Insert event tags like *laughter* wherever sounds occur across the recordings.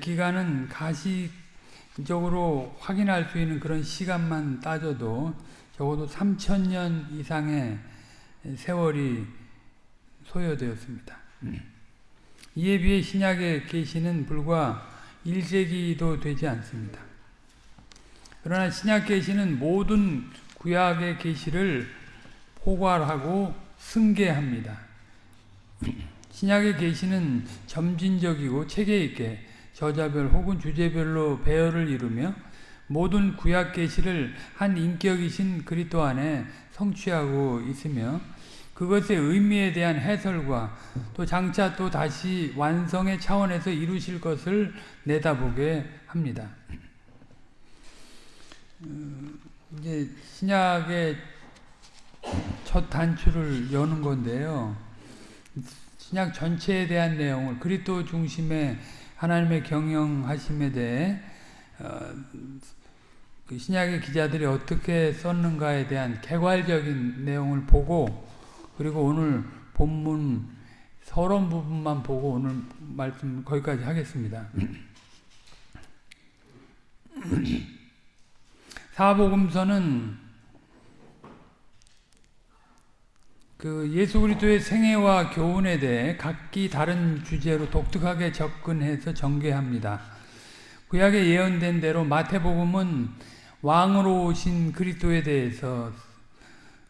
기간은 가시적으로 확인할 수 있는 그런 시간만 따져도 적어도 3천년 이상의 세월이 소요되었습니다. 이에 비해 신약의 계시는 불과 1세기도 되지 않습니다. 그러나 신약 계시는 모든 구약의 계시를 포괄하고 승계합니다. 신약의 계시는 점진적이고 체계 있게 저자별 혹은 주제별로 배열을 이루며 모든 구약 계시를 한 인격이신 그리스도 안에 성취하고 있으며 그것의 의미에 대한 해설과 또 장차 또 다시 완성의 차원에서 이루실 것을 내다보게 합니다. 음, 이제 신약의 첫 단추를 여는 건데요. 신약 전체에 대한 내용을 그리스도 중심의 하나님의 경영하심에 대해 어, 그 신약의 기자들이 어떻게 썼는가에 대한 개괄적인 내용을 보고 그리고 오늘 본문 서론 부분만 보고 오늘 말씀 거기까지 하겠습니다. *clears throat* 사복음서는 그 예수 그리스도의 생애와 교훈에 대해 각기 다른 주제로 독특하게 접근해서 전개합니다. 구약에 예언된 대로 마태복음은 왕으로 오신 그리스도에 대해서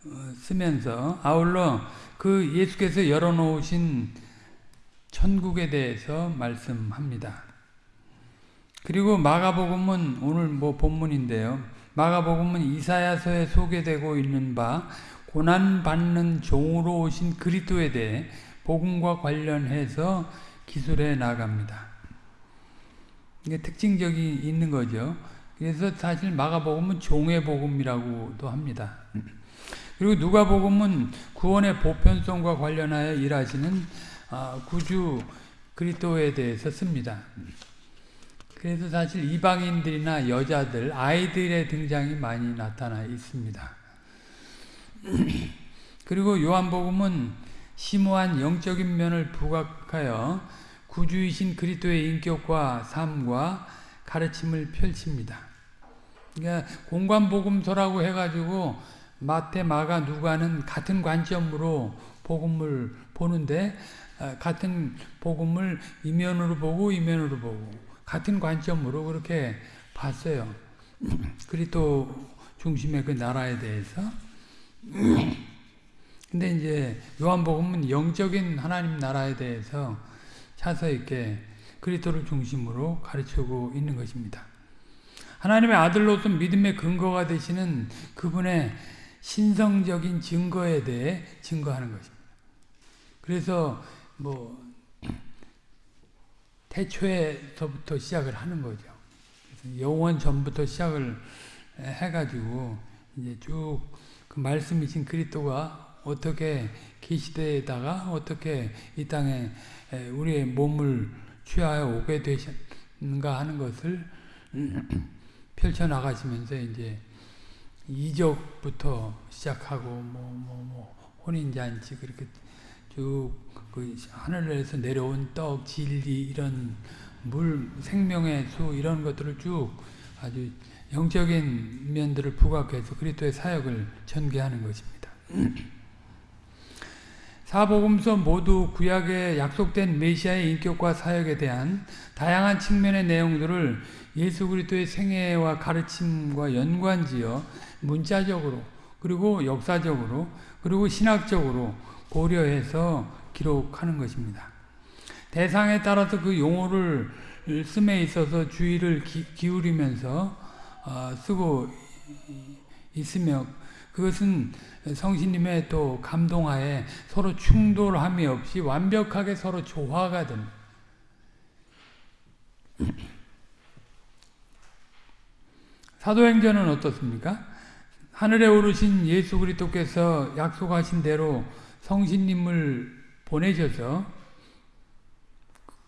어, 쓰면서 아울러 그 예수께서 열어놓으신 천국에 대해서 말씀합니다. 그리고 마가복음은 오늘 뭐 본문인데요. 마가복음은 이사야서에 소개되고 있는 바 고난 받는 종으로 오신 그리스도에 대해 복음과 관련해서 기술해 나갑니다. 이게 특징적이 있는 거죠. 그래서 사실 마가복음은 종의 복음이라고도 합니다. 그리고 누가복음은 구원의 보편성과 관련하여 일하시는 아, 구주 그리스도에 대해서 씁니다. 그래서 사실 이방인들이나 여자들, 아이들의 등장이 많이 나타나 있습니다. *clears throat* 그리고 요한복음은 심오한 영적인 면을 부각하여 구주이신 그리스도의 인격과 삶과 가르침을 펼칩니다. 그러니까 공관복음서라고 해가지고 마태, 마가, 누가는 같은 관점으로 복음을 보는데 아, 같은 복음을 이면으로 보고 이면으로 보고 같은 관점으로 그렇게 봤어요. *clears throat* 그리스도 중심의 그 나라에 대해서. 근데 이제 요한복음은 영적인 하나님 나라에 대해서 차서 있게 그리스도를 중심으로 가르치고 있는 것입니다. 하나님의 아들로서 믿음의 근거가 되시는 그분의 신성적인 증거에 대해 증거하는 것입니다. 그래서 뭐 태초에서부터 시작을 하는 거죠. 영원 전부터 시작을 해가지고 이제 쭉그 말씀이신 그리스도가 어떻게 계시되다가 어떻게 이 땅에 우리의 몸을 취하여 오게 되셨는가 하는 것을 *clears throat* 펼쳐 나가시면서 이제 이적부터 시작하고 뭐 뭐 뭐 혼인잔치 그렇게 쭉그 하늘에서 내려온 떡, 진리 이런 물, 생명의 수 이런 것들을 쭉 아주 영적인 면들을 부각해서 그리스도의 사역을 전개하는 것입니다. *clears throat* 사복음서 모두 구약에 약속된 메시아의 인격과 사역에 대한 다양한 측면의 내용들을 예수 그리스도의 생애와 가르침과 연관지어 문자적으로 그리고 역사적으로 그리고 신학적으로 고려해서 기록하는 것입니다. 대상에 따라서 그 용어를 씀에 있어서 주의를 기, 울이면서 어, 쓰고 있으며 그것은 성신님의 또 감동하에 서로 충돌함이 없이 완벽하게 서로 조화가 됩니다. *clears throat* 사도행전은 어떻습니까? 하늘에 오르신 예수 그리스도께서 약속하신 대로 성신님을 보내셔서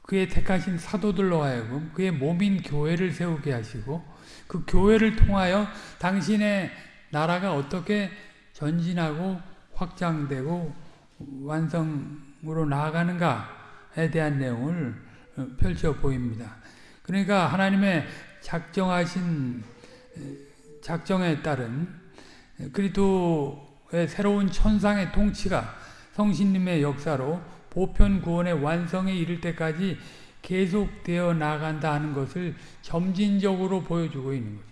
그의 택하신 사도들로 하여금 그의 몸인 교회를 세우게 하시고 그 교회를 통하여 당신의 나라가 어떻게 전진하고 확장되고 완성으로 나아가는가에 대한 내용을 펼쳐 보입니다. 그러니까 하나님의 작정하신 작정에 따른 그리스도의 새로운 천상의 통치가 성신님의 역사로 보편 구원의 완성에 이를 때까지 계속되어 나간다 하는 것을 점진적으로 보여주고 있는 거죠.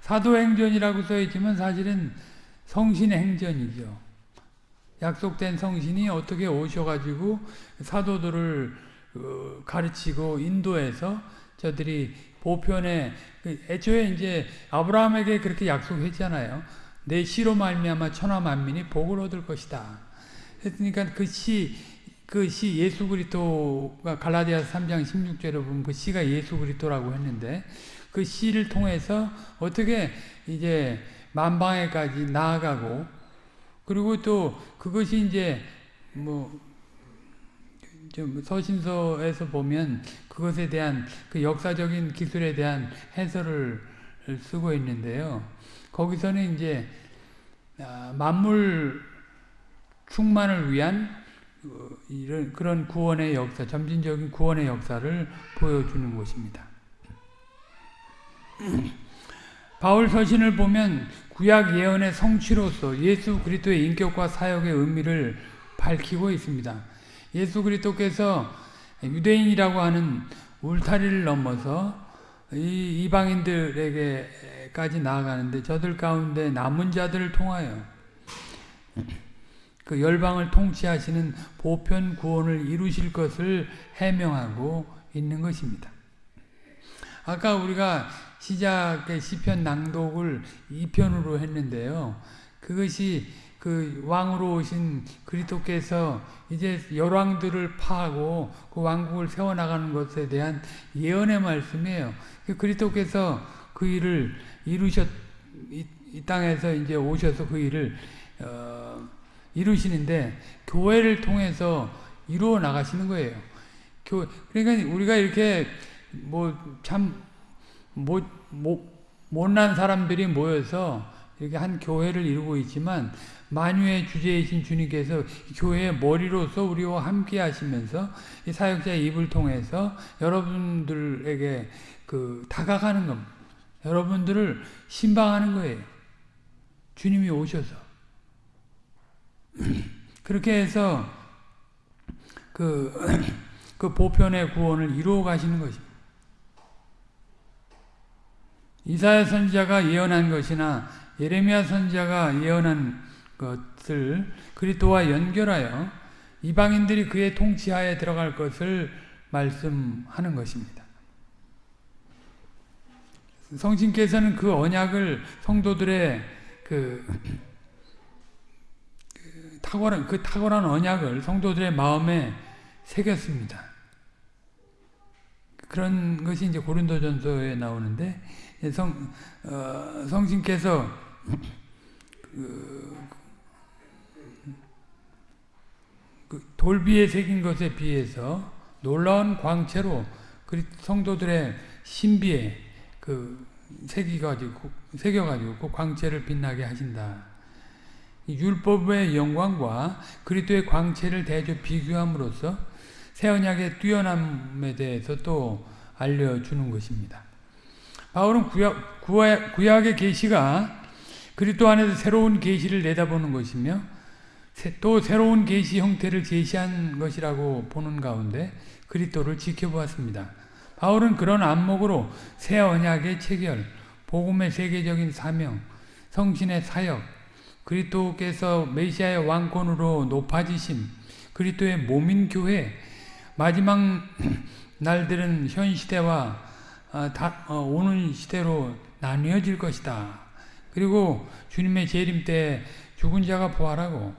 사도행전이라고 써있지만 사실은 성신의 행전이죠. 약속된 성신이 어떻게 오셔가지고 사도들을 어, 가르치고 인도해서 저들이 보편에 그 애초에 이제 아브라함에게 그렇게 약속했잖아요. 내 시로 말미암아 천하 만민이 복을 얻을 것이다. 했으니까 그 시, 그 시 예수 그리스도가 갈라디아서 3장 16절에 보면 그 시가 예수 그리스도라고 했는데 그 시를 통해서 어떻게 이제 만방에까지 나아가고 그리고 또 그것이 이제 뭐 서신서에서 보면 그것에 대한 그 역사적인 기술에 대한 해설을 쓰고 있는데요. 거기서는 이제 아, 만물 충만을 위한 어, 이런 그런 구원의 역사, 점진적인 구원의 역사를 보여주는 것입니다. *clears throat* 바울 서신을 보면 구약 예언의 성취로서 예수 그리스도의 인격과 사역의 의미를 밝히고 있습니다. 예수 그리스도께서 유대인이라고 하는 울타리를 넘어서 이 이방인들에게까지 나아가는데 저들 가운데 남은 자들을 통하여 그 열방을 통치하시는 보편 구원을 이루실 것을 해명하고 있는 것입니다. 아까 우리가 시작의 시편 낭독을 2편으로 했는데요. 그것이 그 왕으로 오신 그리스도께서 이제 열왕들을 파하고 그 왕국을 세워 나가는 것에 대한 예언의 말씀이에요. 그 그리스도께서 그 일을 이루셨 이, 이 땅에서 이제 오셔서 그 일을 어, 이루시는데 교회를 통해서 이루어 나가시는 거예요. 교 그러니까 우리가 이렇게 뭐참 못, 못, 못난 사람들이 모여서 이렇게 한 교회를 이루고 있지만 만유의 주제이신 주님께서 교회의 머리로서 우리와 함께 하시면서 이 사역자의 입을 통해서 여러분들에게 그 다가가는 겁니다. 여러분들을 신방하는 거예요. 주님이 오셔서. *clears throat* 그렇게 해서 그, *clears throat* 그 보편의 구원을 이루어 가시는 것입니다. 이사야 선지자가 예언한 것이나 예레미야 선지자가 예언한 것을 그리스도와 연결하여 이방인들이 그의 통치하에 들어갈 것을 말씀하는 것입니다. 성신께서는 그 언약을 성도들의 그, 그 탁월한 그 탁월한 언약을 성도들의 마음에 새겼습니다. 그런 것이 이제 고린도전서에 나오는데 성 어, 성신께서 그, 그 돌비에 새긴 것에 비해서 놀라운 광채로 성도들의 신비에 그 새겨가지고 새겨가지고 그 광채를 빛나게 하신다. 율법의 영광과 그리스도의 광채를 대조 비교함으로써 새 언약의 뛰어남에 대해서 또 알려주는 것입니다. 바울은 구약, 구약, 의 계시가 그리스도 안에서 새로운 계시를 내다보는 것이며 또 새로운 계시 형태를 제시한 것이라고 보는 가운데 그리스도를 지켜보았습니다. 바울은 그런 안목으로 새 언약의 체결, 복음의 세계적인 사명, 성신의 사역, 그리스도께서 메시아의 왕권으로 높아지심, 그리스도의 몸인 교회, 마지막 *clears throat* 날들은 현 시대와 어, 어, 오는 시대로 나뉘어질 것이다. 그리고 주님의 재림 때 죽은 자가 부활하고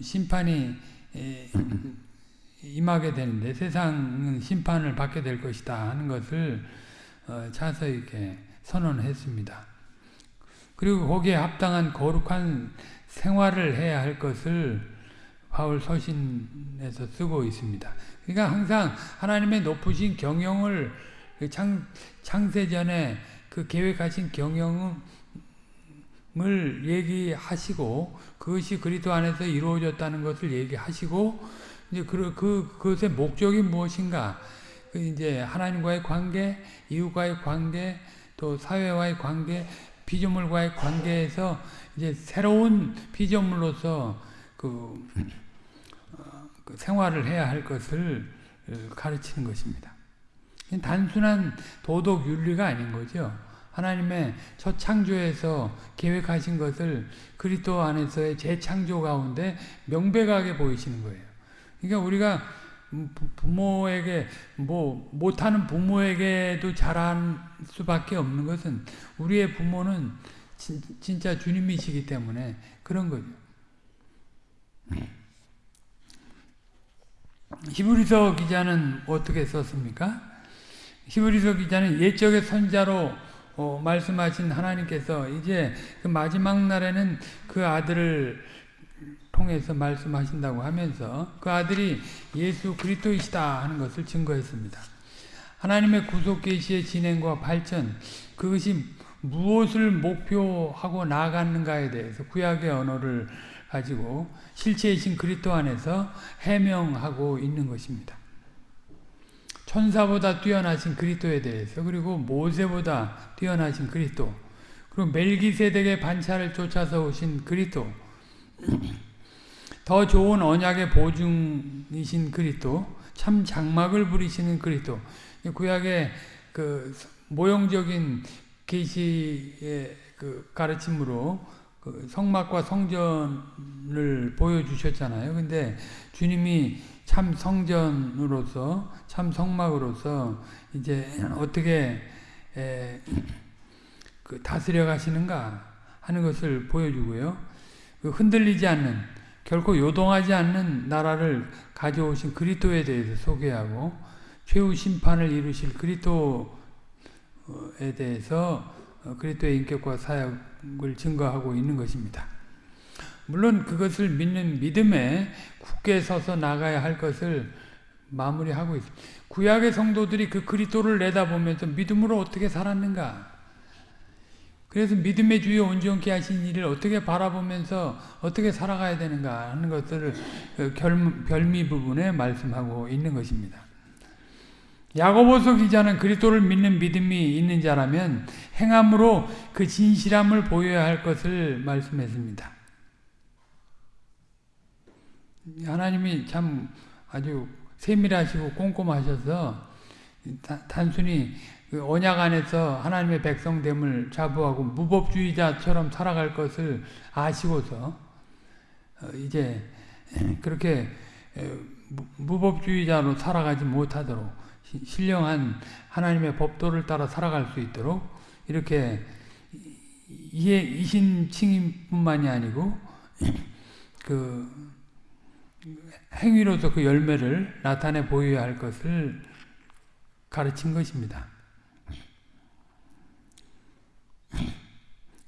심판이 *clears throat* 임하게 되는데 세상은 심판을 받게 될 것이다 하는 것을 어, 자세하게 선언했습니다. 그리고 거기에 합당한 거룩한 생활을 해야 할 것을 바울 서신에서 쓰고 있습니다. 그러니까 항상 하나님의 높으신 경영을 그 창, 창세 전에 그 계획하신 경영을 얘기하시고 그것이 그리스도 안에서 이루어졌다는 것을 얘기하시고 이제 그, 그 그것의 목적이 무엇인가 그 이제 하나님과의 관계, 이웃과의 관계, 또 사회와의 관계, 피조물과의 관계에서 이제 새로운 피조물로서 그, 어, 그 생활을 해야 할 것을 가르치는 것입니다. 단순한 도덕 윤리가 아닌 거죠. 하나님의 첫 창조에서 계획하신 것을 그리스도 안에서의 재창조 가운데 명백하게 보이시는 거예요. 그러니까 우리가 부모에게 뭐 못하는 부모에게도 잘할 수밖에 없는 것은 우리의 부모는 진, 진짜 주님이시기 때문에 그런 거죠. 히브리서 기자는 어떻게 썼습니까? 히브리서 기자는 옛적의 선자로 어, 말씀하신 하나님께서 이제 그 마지막 날에는 그 아들을 통해서 말씀하신다고 하면서 그 아들이 예수 그리스도이시다 하는 것을 증거했습니다. 하나님의 구속 계시의 진행과 발전 그것이 무엇을 목표하고 나아가는가에 대해서 구약의 언어를 가지고 실체이신 그리스도 안에서 해명하고 있는 것입니다. 천사보다 뛰어나신 그리스도에 대해서 그리고 모세보다 뛰어나신 그리스도 그리고 멜기세덱의 반차를 쫓아서 오신 그리스도 더 좋은 언약의 보증이신 그리스도 참 장막을 부리시는 그리스도 구약의 그 모형적인 계시의 그 가르침으로 그 성막과 성전을 보여주셨잖아요. 근데 주님이 참 성전으로서 참 성막으로서 이제 어떻게 에, 그 다스려 가시는가 하는 것을 보여주고요. 그 흔들리지 않는 결코 요동하지 않는 나라를 가져오신 그리스도에 대해서 소개하고 최후 심판을 이루실 그리스도에 대해서 그리스도의 인격과 사역을 증거하고 있는 것입니다. 물론 그것을 믿는 믿음에 굳게 서서 나가야 할 것을 마무리하고 있습니다. 구약의 성도들이 그 그리스도를 내다보면서 믿음으로 어떻게 살았는가? 그래서 믿음의 주여 온전케 하신 일을 어떻게 바라보면서 어떻게 살아가야 되는가 하는 것들을 그 별미 부분에 말씀하고 있는 것입니다. 야고보서 기자는 그리스도를 믿는 믿음이 있는 자라면 행함으로 그 진실함을 보여야 할 것을 말씀했습니다. 하나님이 참 아주 세밀하시고 꼼꼼하셔서 단순히 그 언약 안에서 하나님의 백성됨을 자부하고 무법주의자처럼 살아갈 것을 아시고서 어, 이제 그렇게 무법주의자로 살아가지 못하도록 신령한 하나님의 법도를 따라 살아갈 수 있도록 이렇게 이해 이신칭뿐만이 아니고 *clears throat* 그 행위로서 그 열매를 나타내 보여야 할 것을 가르친 것입니다.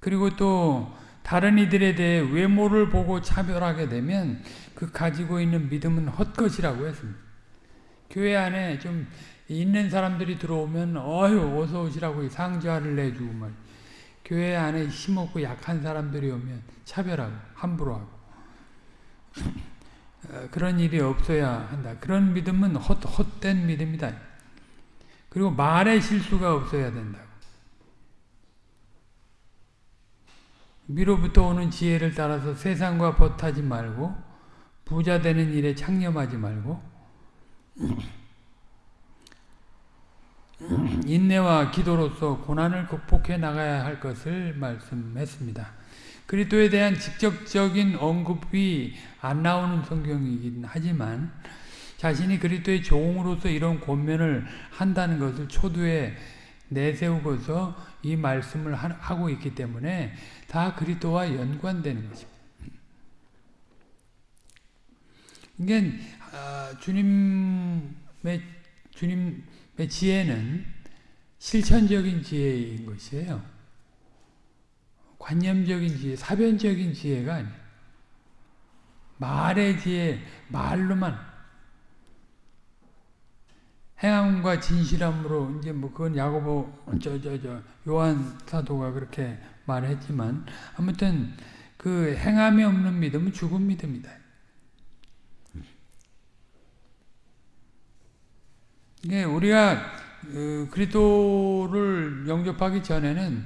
그리고 또 다른 이들에 대해 외모를 보고 차별하게 되면 그 가지고 있는 믿음은 헛것이라고 했습니다. 교회 안에 좀 있는 사람들이 들어오면 어휴 어서 오시라고 상자를 내주고 말 교회 안에 힘없고 약한 사람들이 오면 차별하고 함부로 하고 *laughs* 어, 그런 일이 없어야 한다. 그런 믿음은 헛, 헛된 믿음이다. 그리고 말의 실수가 없어야 된다고. 위로부터 오는 지혜를 따라서 세상과 버타지 말고 부자 되는 일에 창념하지 말고 인내와 기도로서 고난을 극복해 나가야 할 것을 말씀했습니다. 그리스도에 대한 직접적인 언급이 안 나오는 성경이긴 하지만 자신이 그리스도의 종으로서 이런 권면을 한다는 것을 초두에 내세우고서 이 말씀을 하고 있기 때문에 다 그리스도와 연관되는 것입니다. 아, 주님의 주님의 지혜는 실천적인 지혜인 것이에요. 관념적인 지혜, 사변적인 지혜가 아니에요. 말의 지혜, 말로만 행함과 진실함으로 이제 뭐 그건 야고보 저저 저 요한 사도가 그렇게 말했지만 아무튼 그 행함이 없는 믿음은 죽은 믿음이다. 이게 우리가 그 그리스도를 영접하기 전에는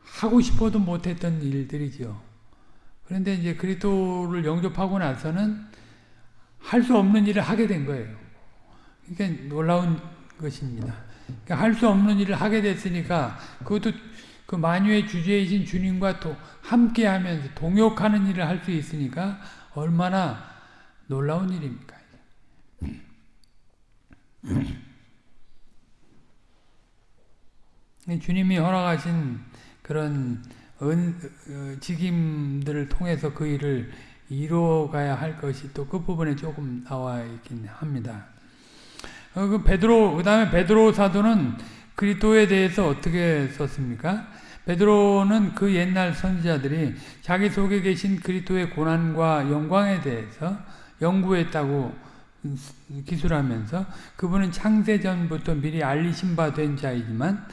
하고 싶어도 못했던 일들이죠. 그런데 이제 그리스도를 영접하고 나서는 할 수 없는 일을 하게 된 거예요. 그러니까 놀라운 것입니다. 그러니까 할수 없는 일을 하게 됐으니까 그것도 그 만유의 주제이신 주님과 또 함께하면서 동역하는 일을 할 수 있으니까 얼마나 놀라운 일입니까? 주님이 허락하신 그런 은, 어, 직임들을 통해서 그 일을 이루어가야 할 것이 또 끝부분에 조금 나와 있긴 합니다. 어, 그 베드로, 그 다음에 베드로 사도는 그리스도에 대해서 어떻게 썼습니까? 베드로는 그 옛날 선지자들이 자기 속에 계신 그리스도의 고난과 영광에 대해서 연구했다고 기술하면서 그분은 창세전부터 미리 알리신 바 된 자이지만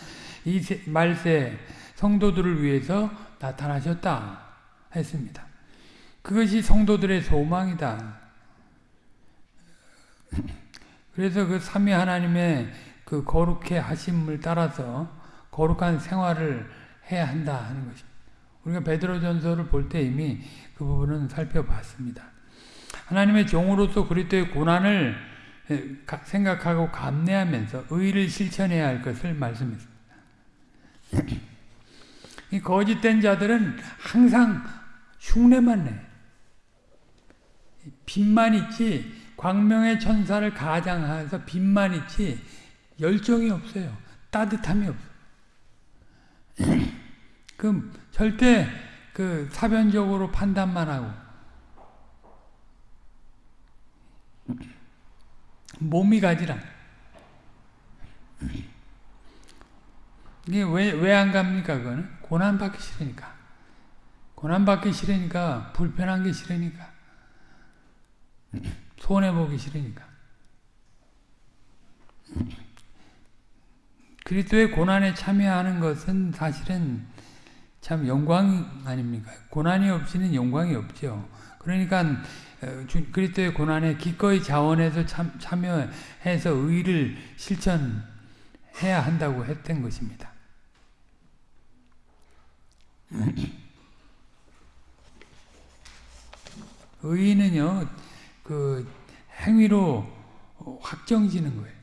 이 말세 성도들을 위해서 나타나셨다 했습니다. 그것이 성도들의 소망이다. 그래서 그 삼위 하나님의 그 거룩해 하심을 따라서 거룩한 생활을 해야 한다 하는 것입니다. 우리가 베드로전서를 볼 때 이미 그 부분은 살펴봤습니다. 하나님의 종으로서 그리스도의 고난을 생각하고 감내하면서 의를 실천해야 할 것을 말씀했습니다. *clears throat* 이 거짓된 자들은 항상 흉내만 내. 빛만 있지 광명의 천사를 가장해서 빛만 있지 열정이 없어요. 따뜻함이 없어. *clears throat* 그 절대 그 사변적으로 판단만 하고 몸이 가지라. 이게 왜, 왜 안 갑니까, 그거는? 고난 받기 싫으니까. 고난 받기 싫으니까, 불편한 게 싫으니까. 손해 보기 싫으니까. 그리스도의 고난에 참여하는 것은 사실은 참 영광 아닙니까? 고난이 없이는 영광이 없죠. 그러니까 어, 그리스도의 고난에 기꺼이 자원해서 참, 참여해서 의를 실천해야 한다고 했던 것입니다. 의는요, 그 행위로 확정지는 거예요.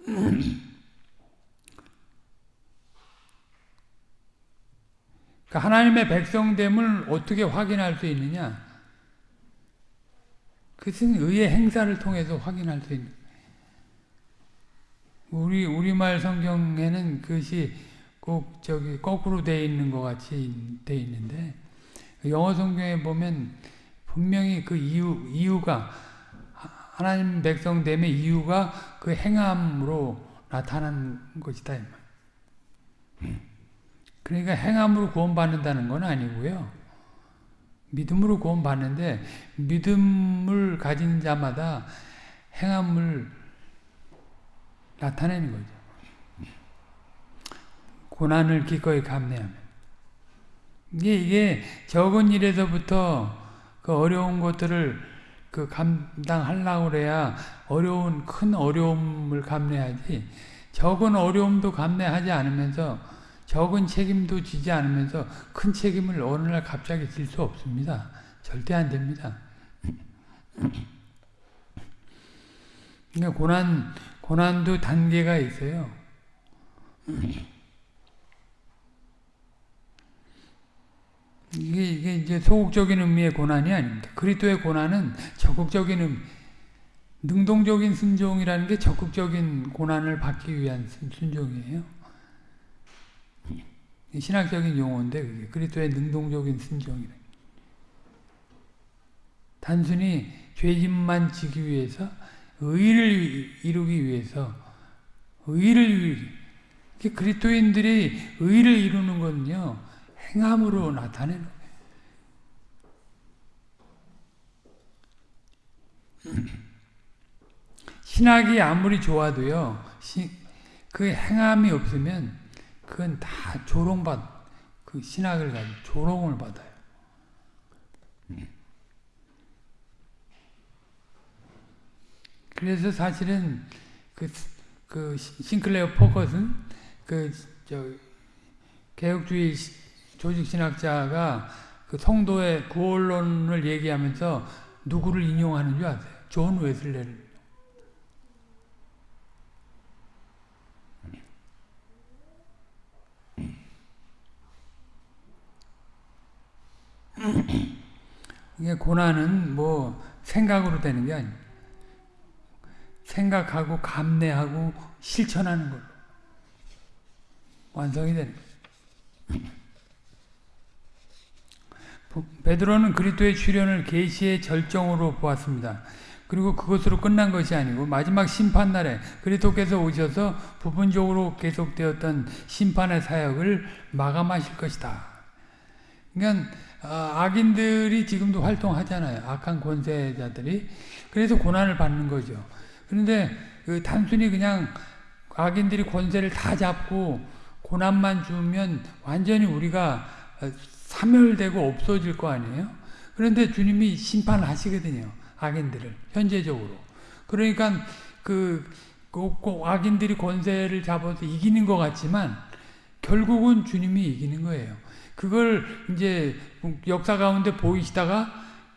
그러니까 하나님의 백성됨을 어떻게 확인할 수 있느냐? 그것은 의의 행사를 통해서 확인할 수 있는. 우리 우리말 성경에는 그것이 꼭 저기 거꾸로 돼 있는 것 같이 돼 있는데 영어 성경에 보면 분명히 그 이유 이유가 하나님 백성 됨의 이유가 그 행함으로 나타난 것이다. 그러니까 행함으로 구원받는다는 건 아니고요. 믿음으로 구원받는데 믿음을 가진 자마다 행함을 나타내는 거죠. 고난을 기꺼이 감내하면. 이게, 이게 적은 일에서부터 그 어려운 것들을 그 감당하려고 그래야 어려운, 큰 어려움을 감내하지, 적은 어려움도 감내하지 않으면서 적은 책임도 지지 않으면서 큰 책임을 어느 날 갑자기 질 수 없습니다. 절대 안 됩니다. 그러니까 고난, 고난도 단계가 있어요. 이게, 이게 이제 소극적인 의미의 고난이 아닙니다. 그리스도의 고난은 적극적인 의미, 능동적인 순종이라는 게 적극적인 고난을 받기 위한 순종이에요. 신학적인 용어인데 그게 그리스도의 능동적인 순종이래. 단순히 죄짐만 지기 위해서 의를 이루기 위해서 의를 그리스도인들이 의를 이루는 건요 행함으로 나타내는 신학이 아무리 좋아도요 그 행함이 없으면 그건 다 조롱받, 그 신학을 가지고 조롱을 받아요. 그래서 사실은 그, 그 싱클레어 퍼거슨 그저 개혁주의 조직 신학자가 그 성도의 구원론을 얘기하면서 누구를 인용하는 줄 아세요? 존 웨슬레를. 이게 고난은 뭐 생각으로 되는 게 아니에요. 생각하고 감내하고 실천하는 걸로 완성이 되는 거예요. 베드로는 그리스도의 출현을 계시의 절정으로 보았습니다. 그리고 그것으로 끝난 것이 아니고 마지막 심판 날에 그리스도께서 오셔서 부분적으로 계속되었던 심판의 사역을 마감하실 것이다. 그러니까 악인들이 지금도 활동하잖아요. 악한 권세자들이. 그래서 고난을 받는 거죠. 그런데 그 단순히 그냥 악인들이 권세를 다 잡고 고난만 주면 완전히 우리가 사멸되고 없어질 거 아니에요? 그런데 주님이 심판하시거든요. 악인들을 현재적으로. 그러니까 그, 꼭 악인들이 권세를 잡아서 이기는 것 같지만 결국은 주님이 이기는 거예요. 그걸 이제 역사 가운데 보이시다가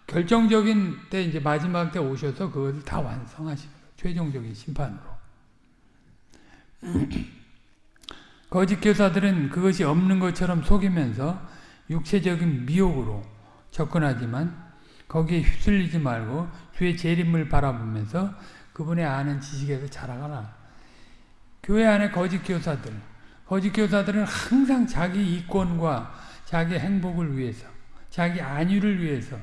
결정적인 때 이제 마지막 때 오셔서 그것을 다 완성하시는 거예요. 최종적인 심판으로. *clears throat* 거짓 교사들은 그것이 없는 것처럼 속이면서 육체적인 미혹으로 접근하지만 거기에 휩쓸리지 말고 주의 재림을 바라보면서 그분의 아는 지식에서 자라가라. 교회 안에 거짓 교사들, 거짓 교사들은 항상 자기 이권과 자기 행복을 위해서, 자기 안위를 위해서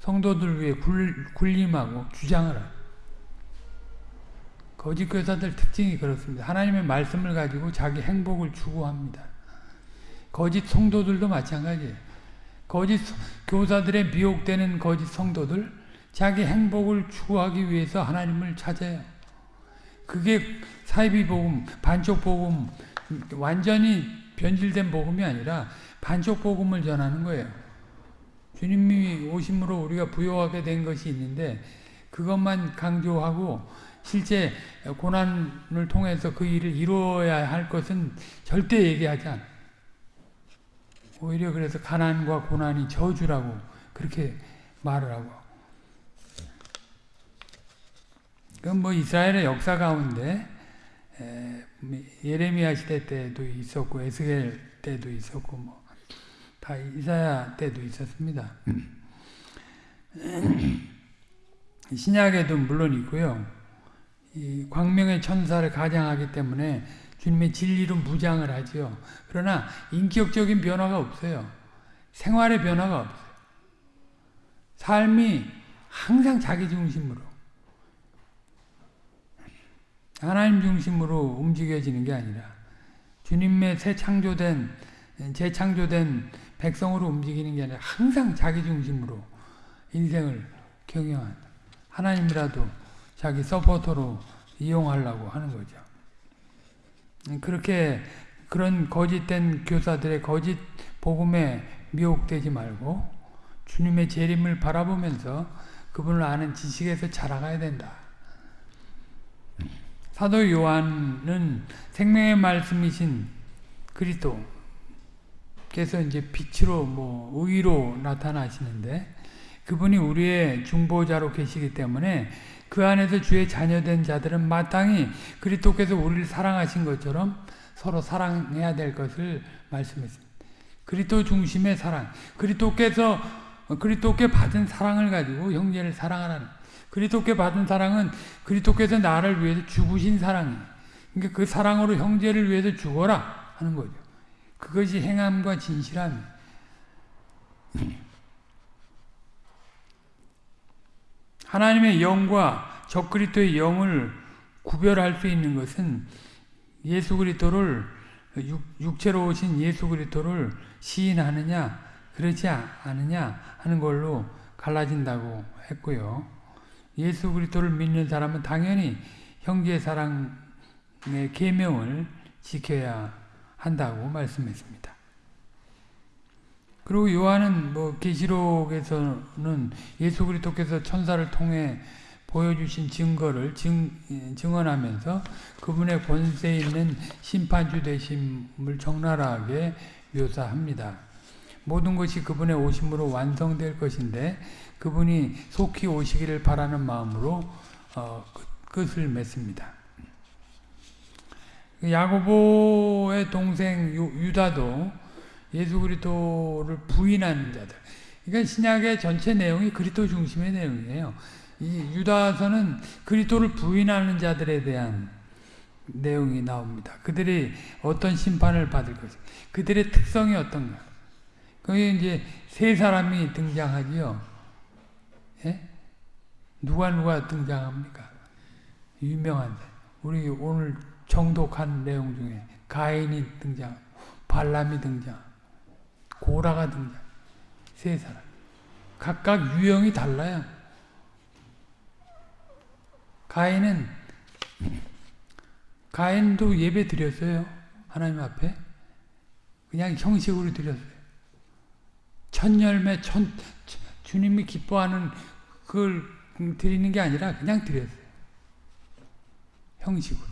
성도들 위해 굴, 림하고 주장을 합니다. 거짓 교사들 특징이 그렇습니다. 하나님의 말씀을 가지고 자기 행복을 추구합니다. 거짓 성도들도 마찬가지예요. 거짓 교사들의 미혹되는 거짓 성도들 자기 행복을 추구하기 위해서 하나님을 찾아요. 그게 사이비 복음, 반쪽 복음, 완전히 변질된 복음이 아니라 반쪽 복음을 전하는 거예요. 주님이 오심으로 우리가 부여하게 된 것이 있는데 그것만 강조하고 실제 고난을 통해서 그 일을 이루어야 할 것은 절대 얘기하지 않아요. 오히려 그래서 가난과 고난이 저주라고 그렇게 말을 하고. 그건 뭐 이스라엘의 역사 가운데 예레미야 시대 때도 있었고 에스겔 때도 있었고 뭐 다 이사야 때도 있었습니다. *clears throat* 신약에도 물론 있고요. 광명의 천사를 가장하기 때문에 주님의 진리로 무장을 하지요. 그러나 인격적인 변화가 없어요. 생활의 변화가 없어요. 삶이 항상 자기 중심으로 하나님 중심으로 움직여지는 게 아니라 주님의 새 창조된 재창조된 백성으로 움직이는 게 아니라 항상 자기 중심으로 인생을 경영한다. 하나님이라도 자기 서포터로 이용하려고 하는 거죠. 그렇게 그런 거짓된 교사들의 거짓 복음에 미혹되지 말고 주님의 재림을 바라보면서 그분을 아는 지식에서 자라가야 된다. 사도 요한은 생명의 말씀이신 그리스도께서 이제 빛으로 뭐 의로 나타나시는데 그분이 우리의 중보자로 계시기 때문에 그 안에서 주의 자녀된 자들은 마땅히 그리스도께서 우리를 사랑하신 것처럼 서로 사랑해야 될 것을 말씀했습니다. 그리스도 중심의 사랑. 그리스도께서 그리스도께 받은 사랑을 가지고 형제를 사랑하라는. 그리스도께 받은 사랑은 그리스도께서 나를 위해서 죽으신 사랑이에요. 그러니까 그 사랑으로 형제를 위해서 죽어라 하는 거죠. 그것이 행함과 진실함. 하나님의 영과 적그리스도의 영을 구별할 수 있는 것은 예수 그리스도를 육체로 오신 예수 그리스도를 시인하느냐 그렇지 않느냐 하는 걸로 갈라진다고 했고요. 예수 그리스도를 믿는 사람은 당연히 형제 사랑의 계명을 지켜야 한다고 말씀했습니다. 그리고 요한은 뭐 계시록에서는 예수 그리스도께서 천사를 통해 보여주신 증거를 증, 증언하면서 그분의 권세 있는 심판주 되심을 적나라하게 묘사합니다. 모든 것이 그분의 오심으로 완성될 것인데 그분이 속히 오시기를 바라는 마음으로 어, 끝을 맺습니다. 야고보의 동생 유다도 예수 그리스도를 부인하는 자들. 그러니까 신약의 전체 내용이 그리스도 중심의 내용이에요. 이 유다서는 그리스도를 부인하는 자들에 대한 내용이 나옵니다. 그들이 어떤 심판을 받을 것인가. 그들의 특성이 어떤가. 거기 이제 세 사람이 등장하지요. 예? 누가 누가 등장합니까? 유명한 우리 오늘 정독한 내용 중에 가인이 등장, 발람이 등장, 고라가 등장. 세 사람. 각각 유형이 달라요. 가인은 가인도 예배 드렸어요. 하나님 앞에. 그냥 형식으로 드렸어요. 천 열매, 천, 주님이 기뻐하는 그걸 드리는 게 아니라 그냥 드렸어요. 형식으로.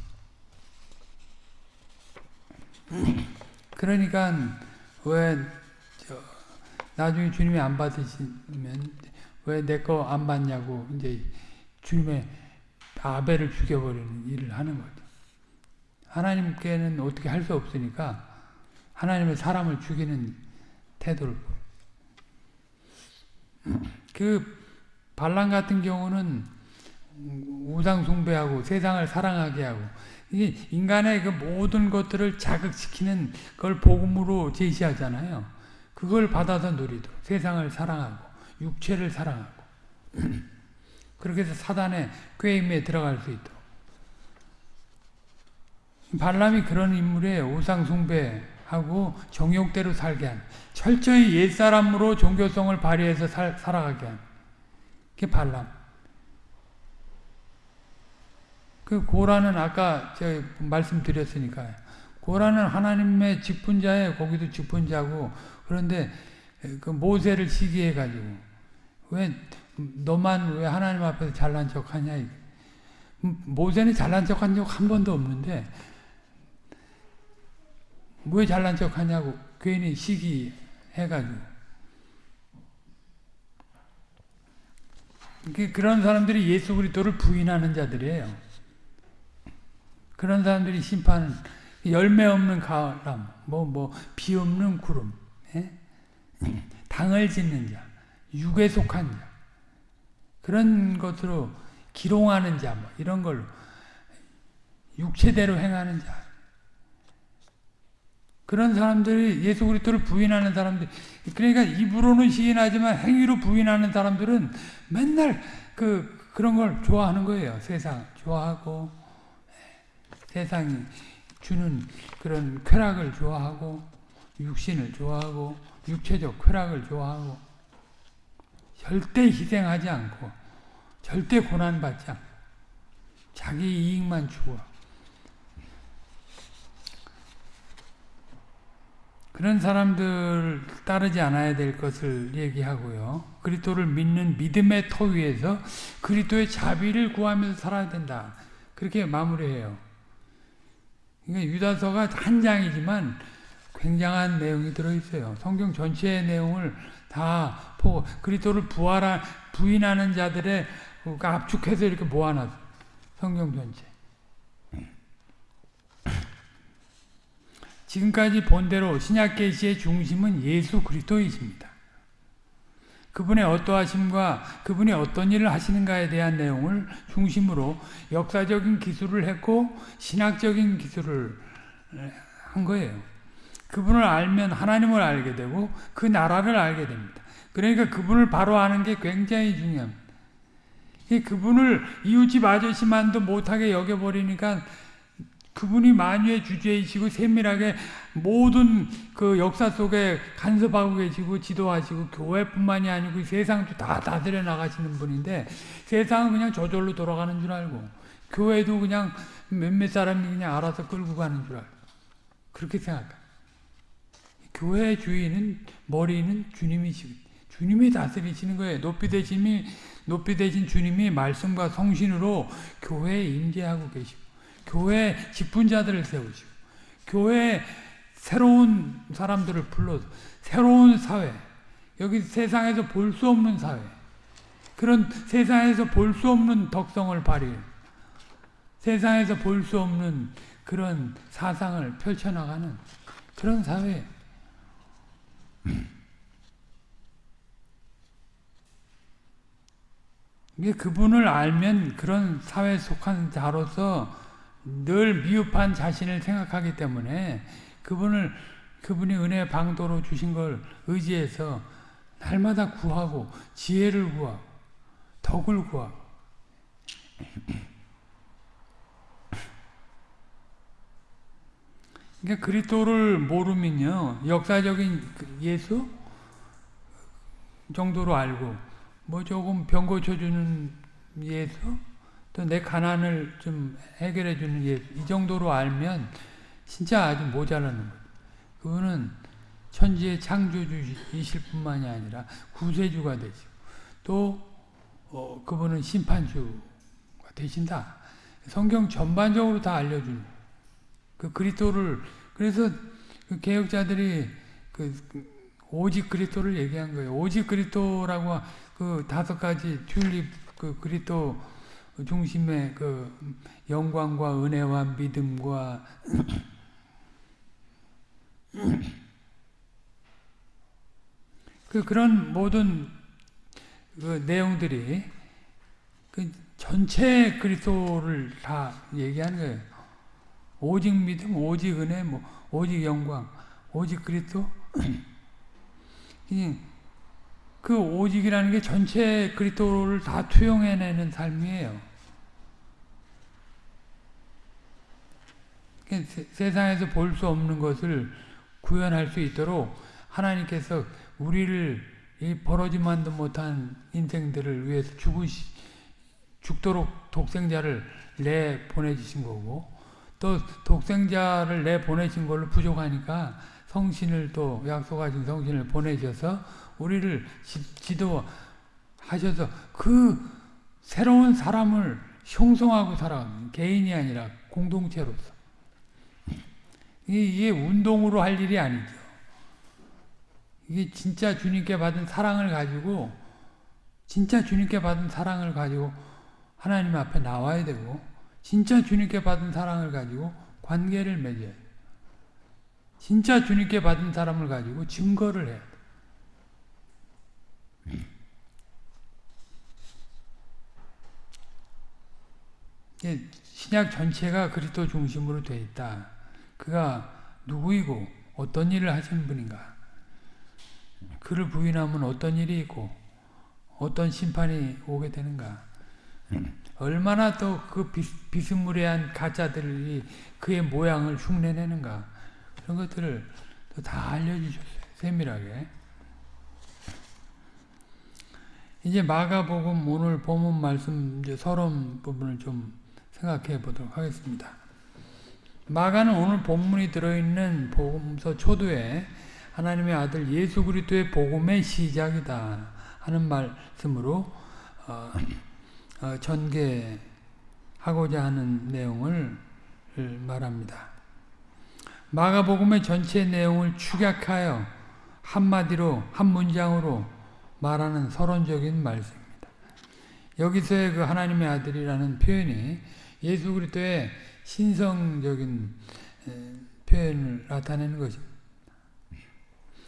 그러니까 왜 나중에 주님이 안 받으시면 왜 내 거 안 받냐고 이제 주님의 아벨을 죽여버리는 일을 하는 거죠. 하나님께는 어떻게 할 수 없으니까 하나님의 사람을 죽이는 태도를. *clears throat* 그 반란 같은 경우는 우상 숭배하고 세상을 사랑하게 하고 인간의 그 모든 것들을 자극시키는 걸 복음으로 제시하잖아요. 그걸 받아서 누리도록 세상을 사랑하고 육체를 사랑하고. *clears throat* 그렇게 해서 사단의 꾀임에 들어갈 수 있도록. 발람이 그런 인물이에요. 우상 숭배하고 정욕대로 살게 하는 철저히 옛사람으로 종교성을 발휘해서 살, 살아가게 하는 그게 발람. 그 고라는 아까 제가 말씀드렸으니까 고라는 하나님의 직분자에 거기도 직분자고 그런데 그 모세를 시기해 가지고 왜 너만 왜 하나님 앞에서 잘난 척하냐 모세는 잘난 척한 적 한 번도 없는데 왜 잘난 척하냐고 괜히 시기해 가지고 그런 사람들이 예수 그리스도를 부인하는 자들이에요. 그런 사람들이 심판은 열매 없는 가람, 뭐, 뭐, 비 없는 구름, 예? 당을 짓는 자, 육에 속한 자, 그런 것으로 기롱하는 자, 뭐, 이런 걸로, 육체대로 행하는 자. 그런 사람들이 예수 그리스도를 부인하는 사람들, 그러니까 입으로는 시인하지만 행위로 부인하는 사람들은 맨날 그, 그런 걸 좋아하는 거예요. 세상. 좋아하고, 세상이 주는 그런 쾌락을 좋아하고 육신을 좋아하고 육체적 쾌락을 좋아하고 절대 희생하지 않고 절대 고난받지 않고 자기 이익만 추구하고 그런 사람들 따르지 않아야 될 것을 얘기하고요. 그리스도를 믿는 믿음의 터 위에서 그리스도의 자비를 구하면서 살아야 된다. 그렇게 마무리해요. 그러니까 유다서가 한 장이지만 굉장한 내용이 들어있어요. 성경 전체의 내용을 다 보고 그리스도를 부활한 부인하는 자들의 그 압축해서 이렇게 모아놨어. 성경 전체. 지금까지 본대로 신약 계시의 중심은 예수 그리스도이십니다. 그분의 어떠하심과 그분이 어떤 일을 하시는가에 대한 내용을 중심으로 역사적인 기술을 했고 신학적인 기술을 한 거예요. 그분을 알면 하나님을 알게 되고 그 나라를 알게 됩니다. 그러니까 그분을 바로 아는 게 굉장히 중요합니다. 그분을 이웃집 아저씨만도 못하게 여겨버리니까 그분이 만유의 주제이시고 세밀하게 모든 그 역사 속에 간섭하고 계시고 지도하시고 교회뿐만이 아니고 세상도 다 다스려 나가시는 분인데 세상은 그냥 저절로 돌아가는 줄 알고 교회도 그냥 몇몇 사람이 그냥 알아서 끌고 가는 줄 알고 그렇게 생각해. 교회 주인은 머리는 주님이시 주님이 다스리시는 거예요. 높이 되심이 높이 되신 주님이 말씀과 성신으로 교회에 임재하고 계시고 교회 직분자들을 세우시고 교회 새로운 사람들을 불러서 새로운 사회. 여기 세상에서 볼 수 없는 사회. 그런 세상에서 볼 수 없는 덕성을 발휘 세상에서 볼 수 없는 그런 사상을 펼쳐나가는 그런 사회 이게 그분을 알면 그런 사회에 속한 자로서 늘 미흡한 자신을 생각하기 때문에 그분을 그분이 은혜 방도로 주신 걸 의지해서 날마다 구하고 지혜를 구하고 덕을 구하고 그러니까 그리스도를 모르면요 역사적인 그 예수 정도로 알고 뭐 조금 병 고쳐주는 예수 또 내 가난을 좀 해결해주는 예수 이 정도로 알면 진짜 아주 모자라는 거예요. 그거는 천지의 창조주이실 뿐만이 아니라 구세주가 되시고 또 어, 그분은 심판주가 되신다. 성경 전반적으로 다 알려주는 그 그리스도를 그래서 그 개혁자들이 그, 그 오직 그리스도를 얘기한 거예요. 오직 그리스도라고 그 다섯 가지 튤립 그 그리스도 중심의 그 영광과 은혜와 믿음과 *clears throat* 그 그런 모든 그 내용들이 그 전체 그리스도를 다 얘기하는 거예요. 오직 믿음, 오직 은혜, 뭐 오직 영광, 오직 그리스도. *clears throat* 그 오직이라는 게 전체 그리스도를 다 투영해내는 삶이에요. 세 상에서 볼 수 없는 것을 구현할 수 있도록 하나님께서 우리를 이 벌어지만도 못한 인생들을 위해서 죽으시, 죽도록 독생자를 내 보내주신 거고 또 독생자를 내 보내신 걸로 부족하니까 성신을 또 약속하신 성신을 보내셔서 우리를 지, 도하셔서 그 새로운 사람을 형성하고 살아가는 개인이 아니라 공동체로서 이게 운동으로 할 일이 아니죠. 이게 진짜 주님께 받은 사랑을 가지고 진짜 주님께 받은 사랑을 가지고 하나님 앞에 나와야 되고 진짜 주님께 받은 사랑을 가지고 관계를 맺어야 돼. 진짜 주님께 받은 사람을 가지고 증거를 해야 돼. 신약 전체가 그리스도 중심으로 되어 있다. 그가 누구이고 어떤 일을 하신 분인가 그를 부인하면 어떤 일이 있고 어떤 심판이 오게 되는가 얼마나 또 그 비스무리한 가짜들이 그의 모양을 흉내내는가 그런 것들을 다 알려주셨어요 세밀하게 이제 마가복음 오늘 본문 말씀 이제 서론 부분을 좀 생각해 보도록 하겠습니다. 마가는 오늘 본문이 들어있는 복음서 초도에 하나님의 아들 예수 그리스도의 복음의 시작이다 하는 말씀으로 어, 어, 전개하고자 하는 내용을 말합니다. 마가복음의 전체 내용을 축약하여 한마디로 한 문장으로 말하는 서론적인 말씀입니다. 여기서의 그 하나님의 아들이라는 표현이 예수 그리스도의 신성적인 표현을 나타내는 것입니다.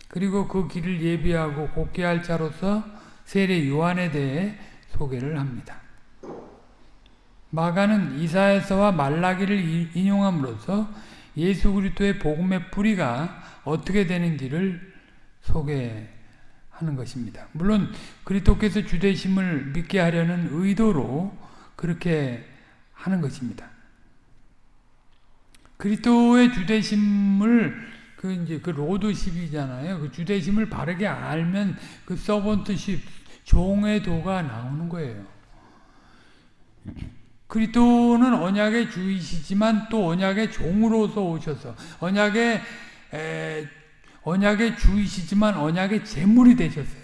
그리고 그 길을 예비하고 곱게 할 자로서 세례 요한에 대해 소개를 합니다. 마가는 이사야서와 말라기를 인용함으로써 예수 그리스도의 복음의 뿌리가 어떻게 되는지를 소개하는 것입니다. 물론 그리스도께서 주되심을 믿게 하려는 의도로 그렇게 하는 것입니다. 그리스도의 주대심을 그 이제 그 로드십이잖아요. 그 주대심을 바르게 알면 그 서번트십 종의 도가 나오는 거예요. 그리스도는 언약의 주이시지만 또 언약의 종으로서 오셔서 언약의 에, 언약의 주이시지만 언약의 제물이 되셨어요.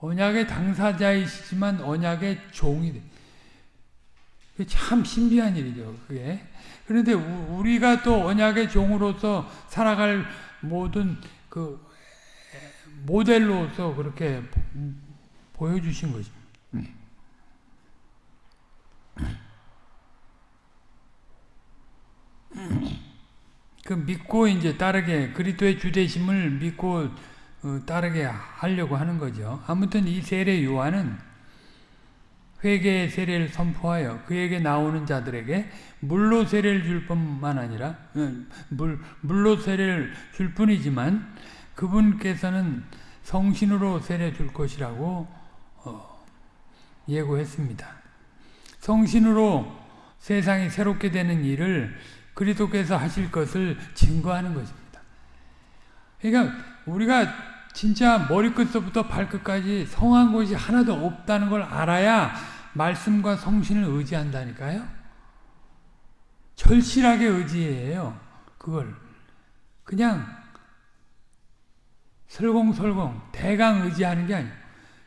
언약의 당사자이시지만 언약의 종이 돼. 참 신비한 일이죠. 그게. 그런데 우리가 또 언약의 종으로서 살아갈 모든 그 모델로서 그렇게 보여주신 거죠. 그 믿고 이제 따르게 그리스도의 주대심을 믿고 어, 따르게 하려고 하는 거죠. 아무튼 이 세례 요한은 회개의 세례를 선포하여 그에게 나오는 자들에게 물로 세례를 줄 뿐만 아니라 어, 물, 물로 세례를 줄 뿐이지만 그분께서는 성신으로 세례 줄 것이라고 어, 예고했습니다. 성신으로 세상이 새롭게 되는 일을 그리스도께서 하실 것을 증거하는 것입니다. 그러니까 우리가 진짜 머리끝부터 발끝까지 성한 것이 하나도 없다는 걸 알아야 말씀과 성신을 의지한다니까요. 절실하게 의지해요. 그걸. 그냥 설공설공 대강 의지하는 게 아니에요.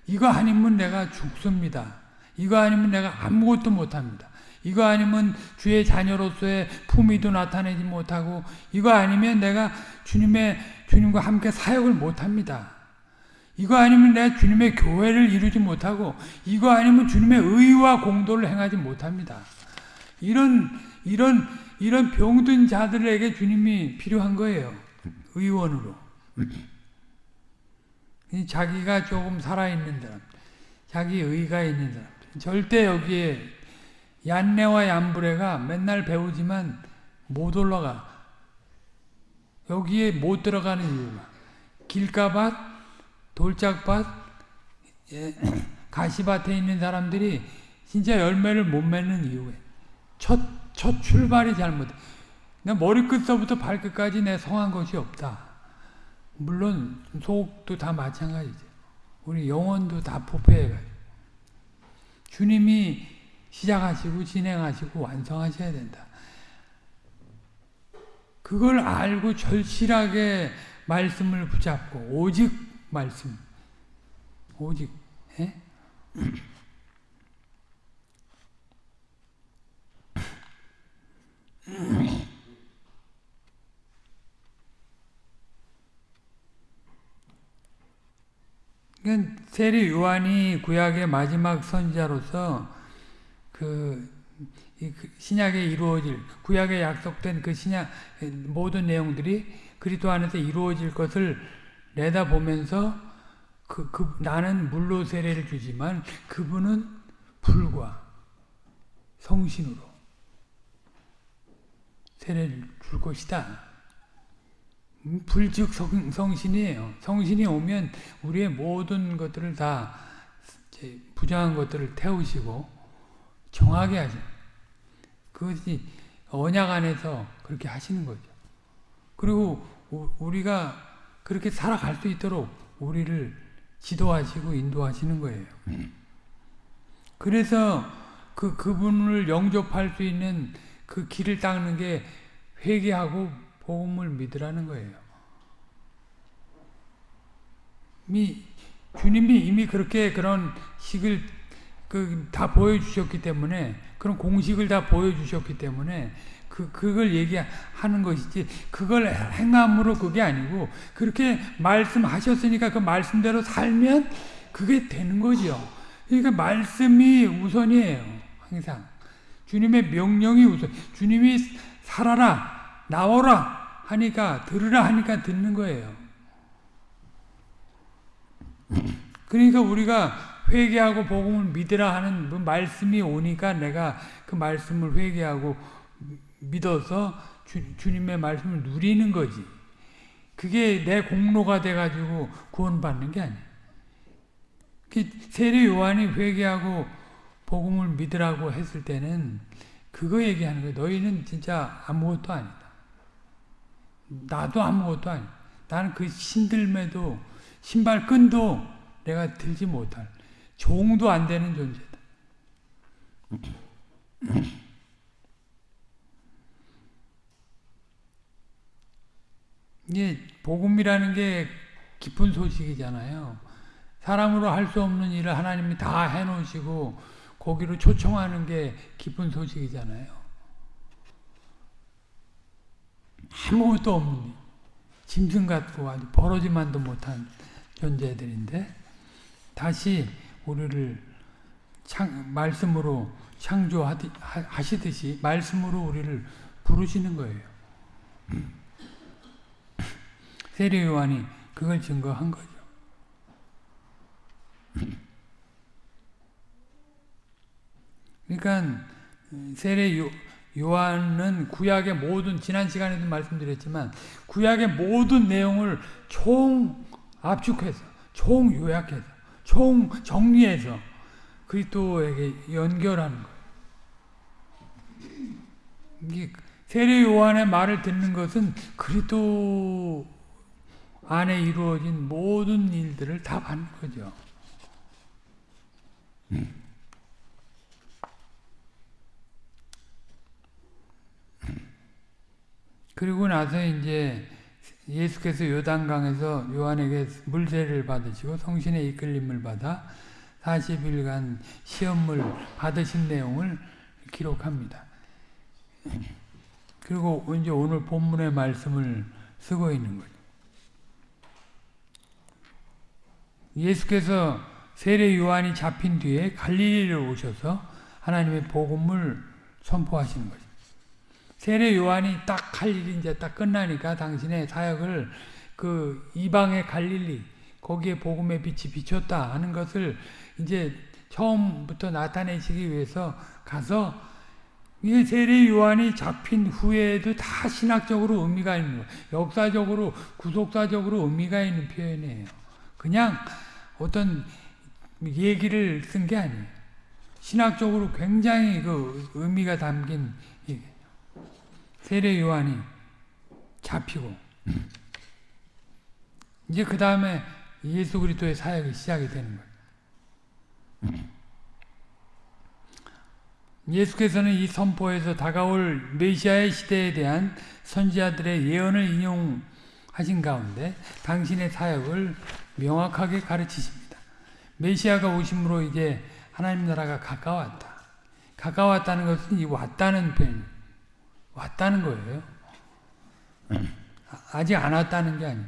이거 아니면 내가 죽습니다. 이거 아니면 내가 아무것도 못합니다. 이거 아니면 주의 자녀로서의 품위도 나타내지 못하고 이거 아니면 내가 주님의 주님과 함께 사역을 못합니다. 이거 아니면 내가 주님의 교회를 이루지 못하고 이거 아니면 주님의 의와 공도를 행하지 못합니다. 이런 이런 이런 병든 자들에게 주님이 필요한 거예요. 의원으로. 자기가 조금 살아있는 사람, 자기 의가 있는 사람. 절대 여기에 얀네와 얀브레가 맨날 배우지만 못 올라가. 여기에 못 들어가는 이유가 길가밭, 돌짝밭, 예, *clears throat* 가시밭에 있는 사람들이 진짜 열매를 못 맺는 이유에 첫, 첫 출발이 잘못해. 내 머리끝서부터 발끝까지 내 성한 것이 없다. 물론 속도 다 마찬가지죠. 우리 영혼도 다 포폐해가지고. 주님이 시작하시고 진행하시고 완성하셔야 된다. 그걸 알고 절실하게 말씀을 붙잡고 오직 말씀 오직 예? 세례 요한이 구약의 마지막 선지자로서 그, 그 신약에 이루어질 구약에 약속된 그 신약 모든 내용들이 그리스도 안에서 이루어질 것을 내다보면서 그, 그 나는 물로 세례를 주지만 그분은 불과 성신으로 세례를 줄 것이다. 음, 불즉 성, 신이에요 성신이 오면 우리의 모든 것들을 다 부정한 것들을 태우시고 정하게 하죠. 그것이 언약 안에서 그렇게 하시는 거죠. 그리고 우리가 그렇게 살아갈 수 있도록 우리를 지도하시고 인도하시는 거예요. 그래서 그 그분을 영접할 수 있는 그 길을 닦는 게 회개하고 복음을 믿으라는 거예요. 미, 주님이 이미 그렇게 그런 식을 그 다 보여주셨기 때문에 그런 공식을 다 보여주셨기 때문에 그 그걸 얘기하는 것이지 그걸 행함으로 그게 아니고 그렇게 말씀하셨으니까 그 말씀대로 살면 그게 되는 거죠. 그러니까 말씀이 우선이에요. 항상 주님의 명령이 우선. 주님이 살아라 나오라 하니까 들으라 하니까 듣는 거예요. 그러니까 우리가 회개하고 복음을 믿으라 하는 그 말씀이 오니까 내가 그 말씀을 회개하고 믿어서 주, 주님의 말씀을 누리는 거지. 그게 내 공로가 돼가지고 구원받는 게 아니야. 그 세례 요한이 회개하고 복음을 믿으라고 했을 때는 그거 얘기하는 거야. 너희는 진짜 아무것도 아니다. 나도 아무것도 아니다. 나는 그 신들매도 신발끈도 내가 들지 못할 종도 안 되는 존재다. 이게 복음이라는 게 깊은 소식이잖아요. 사람으로 할 수 없는 일을 하나님이 다 해놓으시고 거기로 초청하는 게 깊은 소식이잖아요. 아무것도 없는 짐승 같고 아주 벌어지만도 못한 존재들인데 다시 우리를 창, 말씀으로 창조하시듯이 말씀으로 우리를 부르시는 거예요. 세례 요한이 그걸 증거한 거죠. 그러니까 세례 요, 요한은 구약의 모든 지난 시간에도 말씀드렸지만 구약의 모든 내용을 총 압축해서 총 요약해서 총 정리해서 그리스도에게 연결하는 거예요. 이게 세례 요한의 말을 듣는 것은 그리스도 안에 이루어진 모든 일들을 다 받는 거죠. 그리고 나서 이제 예수께서 요단강에서 요한에게 물세를 받으시고 성신의 이끌림을 받아 40일간 시험을 받으신 내용을 기록합니다. 그리고 이제 오늘 본문의 말씀을 쓰고 있는 거죠. 예수께서 세례 요한이 잡힌 뒤에 갈릴리를 오셔서 하나님의 복음을 선포하시는 거죠. 세례 요한이 딱 할 일이 이제 딱 끝나니까 당신의 사역을 그 이방의 갈릴리 거기에 복음의 빛이 비쳤다 하는 것을 이제 처음부터 나타내시기 위해서 가서 이 세례 요한이 잡힌 후에도 다 신학적으로 의미가 있는 거예요. 역사적으로 구속사적으로 의미가 있는 표현이에요. 그냥 어떤 얘기를 쓴 게 아니에요. 신학적으로 굉장히 그 의미가 담긴 세례 요한이 잡히고 이제 그 다음에 예수 그리스도의 사역이 시작이 되는 거예요. 예수께서는 이 선포에서 다가올 메시아의 시대에 대한 선지자들의 예언을 인용하신 가운데 당신의 사역을 명확하게 가르치십니다. 메시아가 오심으로 이제 하나님 나라가 가까웠다. 가까웠다는 것은 이 왔다는 표현, 왔다는 거예요. 아직 안 왔다는 게 아니에요.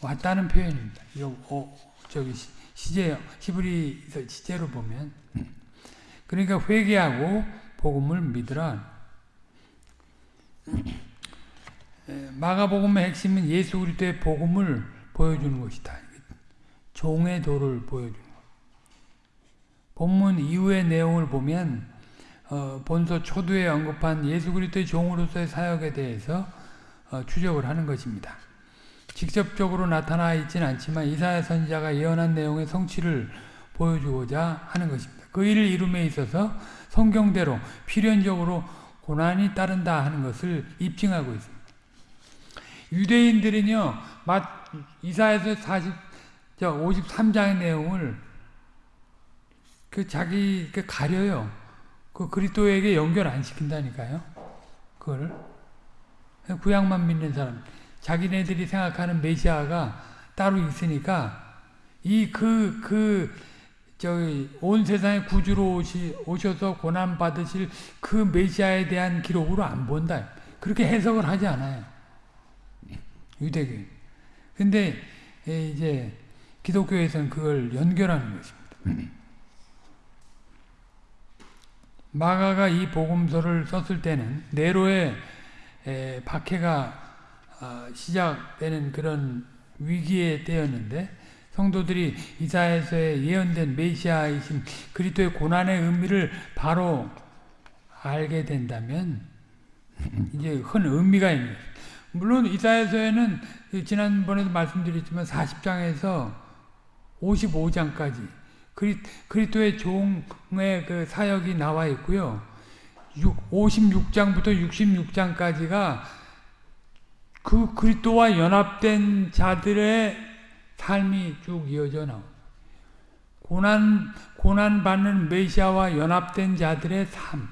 왔다는 표현입니다. 어, 저기 시제 히브리 시제로 보면 그러니까 회개하고 복음을 믿으라. 마가복음의 핵심은 예수 그리스도의 복음을 보여주는 것이다. 종의 도를 보여주는 것. 본문 이후의 내용을 보면 어, 본서 초두에 언급한 예수 그리스도의 종으로서의 사역에 대해서 어, 추적을 하는 것입니다. 직접적으로 나타나 있지는 않지만 이사야 선지자가 예언한 내용의 성취를 보여주고자 하는 것입니다. 그 일을 이룸에 있어서 성경대로 필연적으로 고난이 따른다 하는 것을 입증하고 있습니다. 유대인들은요, 이사에서 40, 53장의 내용을 그 자기 그 가려요. 그 그리스도에게 연결 안 시킨다니까요. 그걸 구약만 믿는 사람, 자기네들이 생각하는 메시아가 따로 있으니까 이 그그 그 저기 온 세상에 구주로 오시, 오셔서 고난 받으실 그 메시아에 대한 기록으로 안 본다. 그렇게 해석을 하지 않아요. 유대교인. 근데 이제 기독교에서는 그걸 연결하는 것입니다. 마가가 이 복음서를 썼을 때는 네로의 박해가 아, 시작되는 그런 위기의 때였는데 성도들이 이사에서의 예언된 메시아이신 그리스도의 고난의 의미를 바로 알게 된다면 *laughs* 이제 큰 의미가 있는 물론 이사에서에는 지난번에도 말씀드렸지만 40장에서 55장까지 그리, 그리 스도의 종의 그 사역이 나와 있고요. 56장부터 66장까지가 그 그리스도와 연합된 자들의 삶이 쭉 이어져 나옵 고난, 고난 받는 메시아와 연합된 자들의 삶.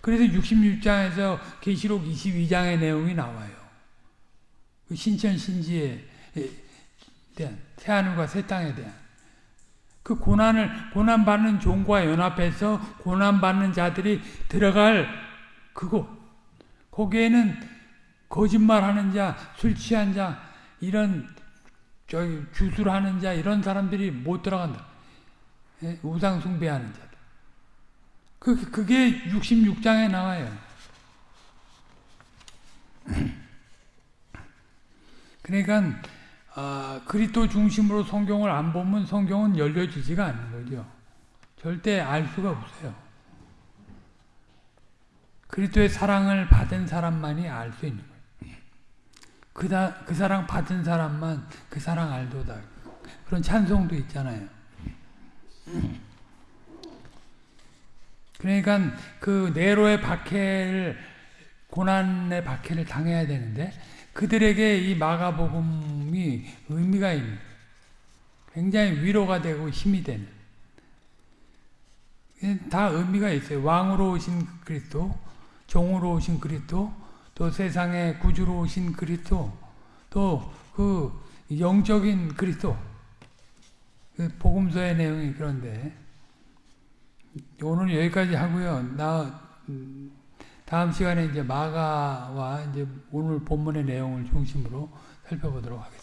그래서 66장에서 계시록 22장의 내용이 나와요. 그 신천 신지에 대한 새 하늘과 새 땅에 대한 그 고난을 고난 받는 종과 연합해서 고난 받는 자들이 들어갈 그곳 거기에는 거짓말하는 자, 술 취한 자 이런 저기 주술하는 자 이런 사람들이 못 들어간다. 예? 우상 숭배하는 자. 그 그게 66장에 나와요. *clears throat* 그러니까 아, 그리스도 중심으로 성경을 안 보면 성경은 열려지지가 않는 거죠. 절대 알 수가 없어요. 그리스도의 사랑을 받은 사람만이 알 수 있는 거예요. 그다, 그 사랑 받은 사람만 그 사랑 알도다. 그런 찬송도 있잖아요. 그러니까 그 네로의 박해를 고난의 박해를 당해야 되는데 그들에게 이 마가복음이 의미가 있는 굉장히 위로가 되고 힘이 되는 다 의미가 있어요. 왕으로 오신 그리스도, 종으로 오신 그리스도, 또 세상의 구주로 오신 그리스도, 또 그 영적인 그리스도. 그 복음서의 내용이 그런데 오늘 여기까지 하고요. 나 다음 시간에 이제 마가와 이제 오늘 본문의 내용을 중심으로 살펴보도록 하겠습니다.